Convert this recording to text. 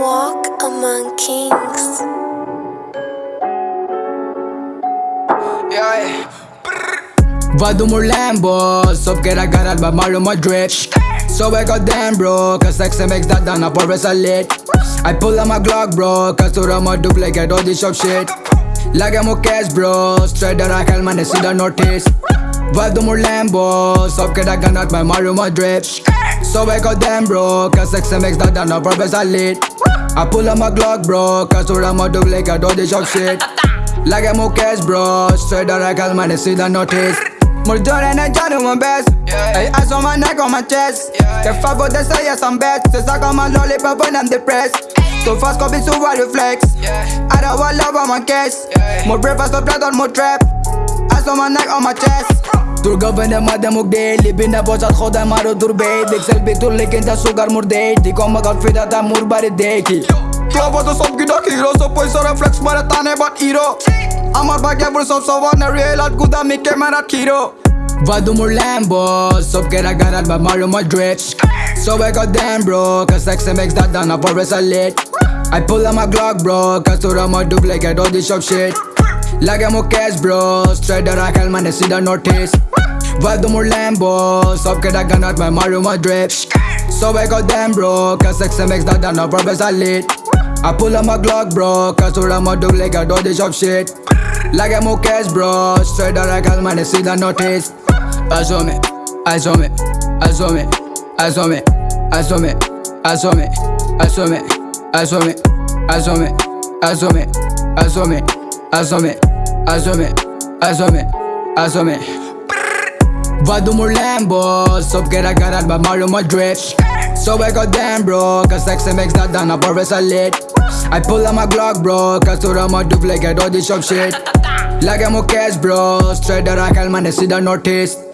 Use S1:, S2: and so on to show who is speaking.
S1: Walk among Kings.
S2: Yeah.
S3: Vado mor Lambo, sop que la gara ba Mario Madrid So I got damn bro, cause sex makes that down up always a lit I pull out my Glock bro, cause to rama duplicate all this shop shit Lagamo cash bro, straight that I can man they see the notice Vibe the more Lambo. Sauf que la my money, me Mario So I got them bro Cause XMX that done no purpose I lit I pull up my Glock bro Cause sur la mode like I do this shock shit. Like I'm okay bro Straight out of calm money see the notice. More Jordan and John do my best.
S2: Yeah.
S3: I, saw my neck on my chest.
S2: Yeah.
S3: The fuck what they say yes I'm best. Since I got my lollipop when I'm depressed. So fast copy so I reflex
S2: yeah.
S3: I don't want love on my case.
S2: Yeah.
S3: More breakfast, no blood on more trap. Hands on my neck, on my chest Doorgewende madem ook deel Binnen boos had God en maar het doorbeet Ik zelf beter liggen dat zogar moer deed Die kom ik al veel dat hij moer bij de deki Club was een sopje dat hero Zo poes or flex maar het aan hebben hero Amar bagje voor sof zo wat naar real Had goed dat mikke maar had hero Vado mur Lambo Sof kera garat bij Mario Madrid So I got damn bro Cause XMX dat dan op voor is a lit I pull out my Glock bro Cause toen I'm a dupe like I do this shop shit Lagamo cash bro, straight that I can man they see the notice Vado mor Lambo, sop que la gara ba Mario Madrid So I got damn bro, cause sex makes that down up always a lit I pull out my Glock bro, cause to rama duplicate all this shop shit Lagamo cash bro, straight that I can man they see the notice Eyes on me, eyes on me, eyes on me, eyes on me, eyes on me, eyes on me, eyes on me, eyes on me, eyes on me, eyes on me, eyes on me, eyes Asome, asome, asome. Vado mu Lambo, sop che ragarat ba malo my drip So I got damn bro, cause sexy makes that done up or a lit I pull out my Glock bro, cause to my dupe like I do this shop shit. Like I'm a cash bro, straight that I can man, I see the notice.